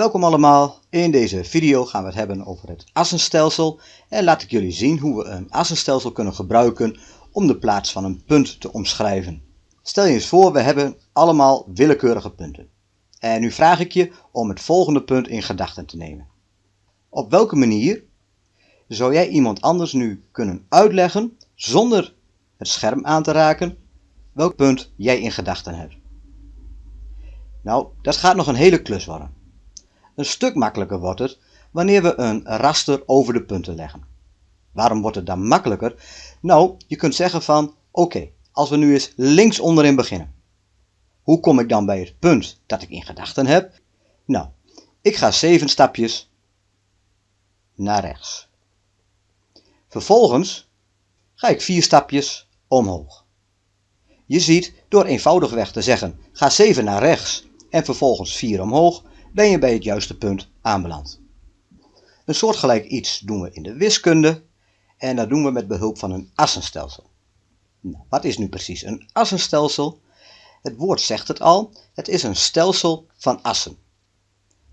Welkom allemaal, in deze video gaan we het hebben over het assenstelsel en laat ik jullie zien hoe we een assenstelsel kunnen gebruiken om de plaats van een punt te omschrijven. Stel je eens voor, we hebben allemaal willekeurige punten. En nu vraag ik je om het volgende punt in gedachten te nemen. Op welke manier zou jij iemand anders nu kunnen uitleggen, zonder het scherm aan te raken, welk punt jij in gedachten hebt? Nou, dat gaat nog een hele klus worden. Een stuk makkelijker wordt het wanneer we een raster over de punten leggen. Waarom wordt het dan makkelijker? Nou, je kunt zeggen van, oké, als we nu eens links onderin beginnen. Hoe kom ik dan bij het punt dat ik in gedachten heb? Nou, ik ga zeven stapjes naar rechts. Vervolgens ga ik vier stapjes omhoog. Je ziet, door eenvoudigweg te zeggen, ga 7 naar rechts en vervolgens 4 omhoog, ben je bij het juiste punt aanbeland. Een soortgelijk iets doen we in de wiskunde en dat doen we met behulp van een assenstelsel. Nou, wat is nu precies een assenstelsel? Het woord zegt het al, het is een stelsel van assen.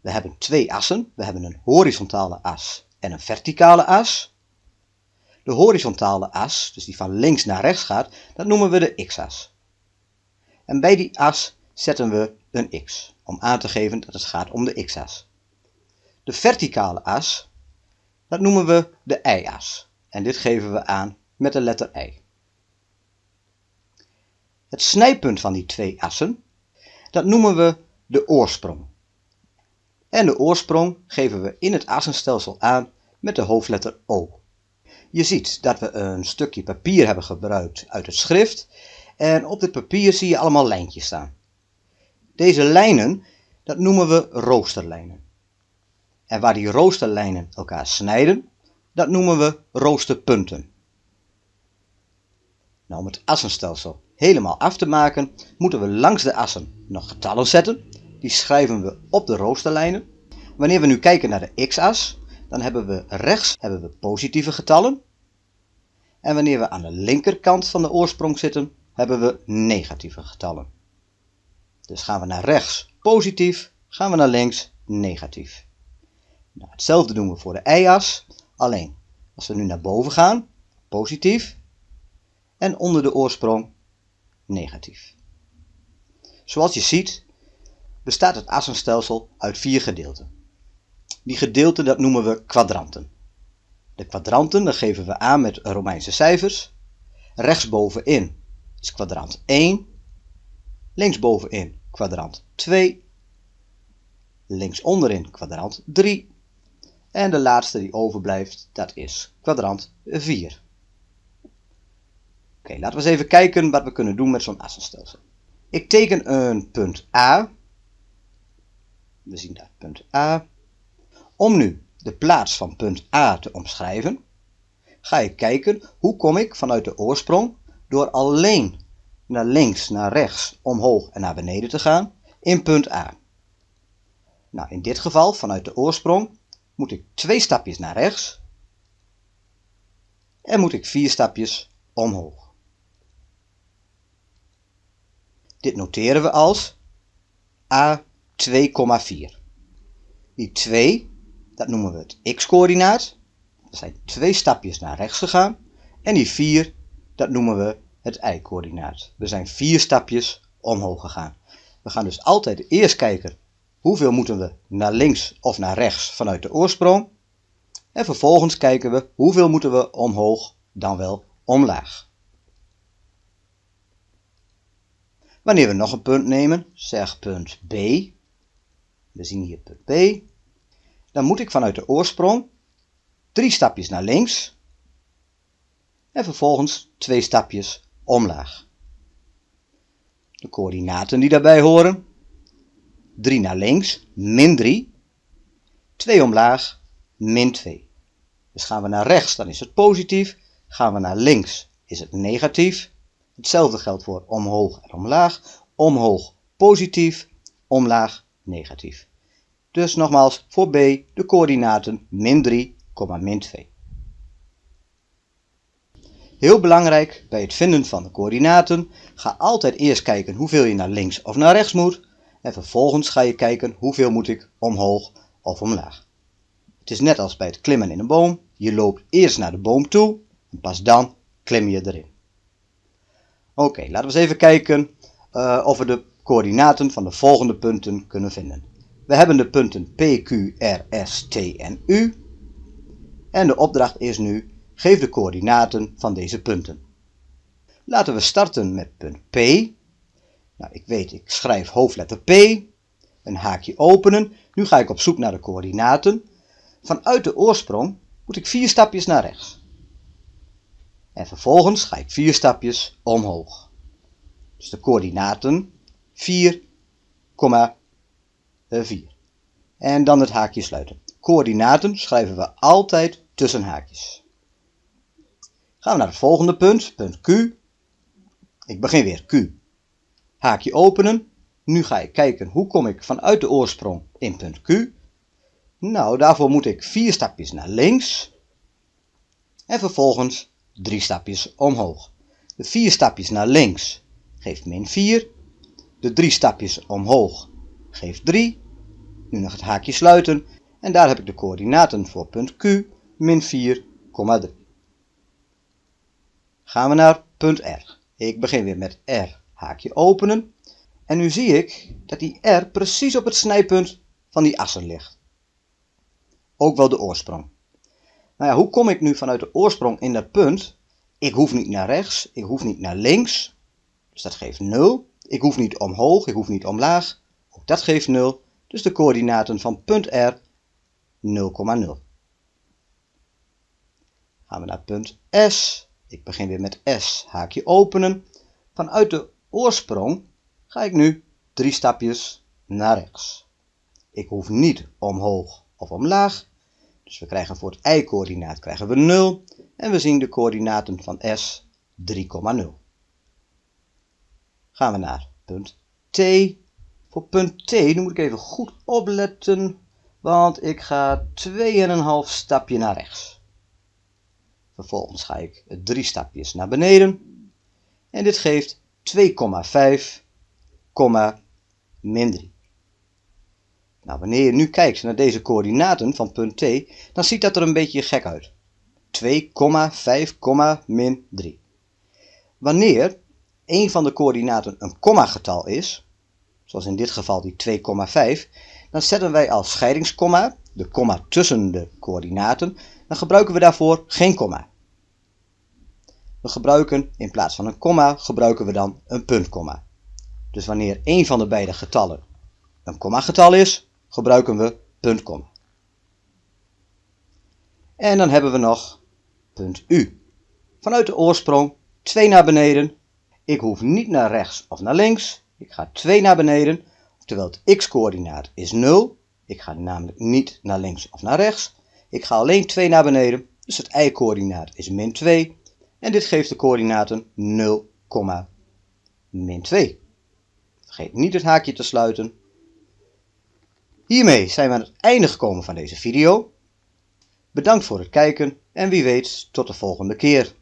We hebben twee assen, we hebben een horizontale as en een verticale as. De horizontale as, dus die van links naar rechts gaat, dat noemen we de x-as. En bij die as zetten we een x, om aan te geven dat het gaat om de x-as. De verticale as, dat noemen we de y-as. En dit geven we aan met de letter y. Het snijpunt van die twee assen, dat noemen we de oorsprong. En de oorsprong geven we in het assenstelsel aan met de hoofdletter O. Je ziet dat we een stukje papier hebben gebruikt uit het schrift en op dit papier zie je allemaal lijntjes staan. Deze lijnen, dat noemen we roosterlijnen. En waar die roosterlijnen elkaar snijden, dat noemen we roosterpunten. Nou, om het assenstelsel helemaal af te maken, moeten we langs de assen nog getallen zetten. Die schrijven we op de roosterlijnen. Wanneer we nu kijken naar de x-as, dan hebben we rechts hebben we positieve getallen. En wanneer we aan de linkerkant van de oorsprong zitten, hebben we negatieve getallen. Dus gaan we naar rechts positief, gaan we naar links negatief. Nou, hetzelfde doen we voor de y-as, alleen als we nu naar boven gaan, positief, en onder de oorsprong negatief. Zoals je ziet bestaat het assenstelsel uit vier gedeelten. Die gedeelten dat noemen we kwadranten. De kwadranten dat geven we aan met Romeinse cijfers. Rechtsbovenin is kwadrant 1, linksbovenin kwadrant 2, links onderin kwadrant 3 en de laatste die overblijft dat is kwadrant 4. Oké, laten we eens even kijken wat we kunnen doen met zo'n assenstelsel. Ik teken een punt A. We zien daar punt A. Om nu de plaats van punt A te omschrijven, ga ik kijken hoe kom ik vanuit de oorsprong door alleen naar links, naar rechts, omhoog en naar beneden te gaan in punt A. Nou, in dit geval vanuit de oorsprong moet ik twee stapjes naar rechts en moet ik vier stapjes omhoog. Dit noteren we als A 2,4. Die 2, dat noemen we het x-coördinaat. Er zijn twee stapjes naar rechts gegaan. En die 4, dat noemen we het y-coördinaat. We zijn vier stapjes omhoog gegaan. We gaan dus altijd eerst kijken hoeveel moeten we naar links of naar rechts vanuit de oorsprong. En vervolgens kijken we hoeveel moeten we omhoog dan wel omlaag. Wanneer we nog een punt nemen, zeg punt B, we zien hier punt B, dan moet ik vanuit de oorsprong drie stapjes naar links en vervolgens twee stapjes omlaag. De coördinaten die daarbij horen, 3 naar links, min 3, 2 omlaag, min 2. Dus gaan we naar rechts, dan is het positief, gaan we naar links, is het negatief, Hetzelfde geldt voor omhoog en omlaag. Omhoog positief, omlaag negatief. Dus nogmaals voor B de coördinaten min 3, min 2. Heel belangrijk bij het vinden van de coördinaten, ga altijd eerst kijken hoeveel je naar links of naar rechts moet. En vervolgens ga je kijken hoeveel moet ik omhoog of omlaag. Het is net als bij het klimmen in een boom. Je loopt eerst naar de boom toe en pas dan klim je erin. Oké, laten we eens even kijken uh, of we de coördinaten van de volgende punten kunnen vinden. We hebben de punten P, Q, R, S, T en U. En de opdracht is nu, geef de coördinaten van deze punten. Laten we starten met punt P. Nou, ik weet, ik schrijf hoofdletter P, een haakje openen. Nu ga ik op zoek naar de coördinaten. Vanuit de oorsprong moet ik vier stapjes naar rechts. En vervolgens ga ik vier stapjes omhoog. Dus de coördinaten 4, 4. En dan het haakje sluiten. Coördinaten schrijven we altijd tussen haakjes. Gaan we naar het volgende punt, punt Q. Ik begin weer Q. Haakje openen. Nu ga ik kijken hoe kom ik vanuit de oorsprong in punt Q. Nou, daarvoor moet ik vier stapjes naar links. En vervolgens drie stapjes omhoog. De vier stapjes naar links geeft min 4. De drie stapjes omhoog geeft 3. Nu nog het haakje sluiten en daar heb ik de coördinaten voor punt Q, min 4,3. Gaan we naar punt R. Ik begin weer met R, haakje openen. En nu zie ik dat die R precies op het snijpunt van die assen ligt. Ook wel de oorsprong. Nou ja, hoe kom ik nu vanuit de oorsprong in dat punt? Ik hoef niet naar rechts, ik hoef niet naar links. Dus dat geeft 0. Ik hoef niet omhoog, ik hoef niet omlaag. Ook dat geeft 0. Dus de coördinaten van punt R 0,0. Gaan we naar punt S. Ik begin weer met S. Haakje openen. Vanuit de oorsprong ga ik nu drie stapjes naar rechts. Ik hoef niet omhoog of omlaag. Dus we krijgen voor het y-coördinaat krijgen we 0. En we zien de coördinaten van S 3,0. Gaan we naar punt T. Voor punt T, nu moet ik even goed opletten, want ik ga 2,5 stapje naar rechts. Vervolgens ga ik drie stapjes naar beneden. En dit geeft 2,5, min 3. Nou, wanneer je nu kijkt naar deze coördinaten van punt T, dan ziet dat er een beetje gek uit. 2,5, min 3. Wanneer een van de coördinaten een komma-getal is, zoals in dit geval die 2,5, dan zetten wij als scheidingskomma, de komma tussen de coördinaten, dan gebruiken we daarvoor geen komma. We gebruiken in plaats van een komma, gebruiken we dan een puntkomma. Dus wanneer een van de beide getallen een komma-getal is, gebruiken we puntkomma. En dan hebben we nog punt U. Vanuit de oorsprong 2 naar beneden ik hoef niet naar rechts of naar links. Ik ga 2 naar beneden, terwijl het x-coördinaat is 0. Ik ga namelijk niet naar links of naar rechts. Ik ga alleen 2 naar beneden, dus het y-coördinaat is min 2. En dit geeft de coördinaten 0, min 2. Vergeet niet het haakje te sluiten. Hiermee zijn we aan het einde gekomen van deze video. Bedankt voor het kijken en wie weet tot de volgende keer.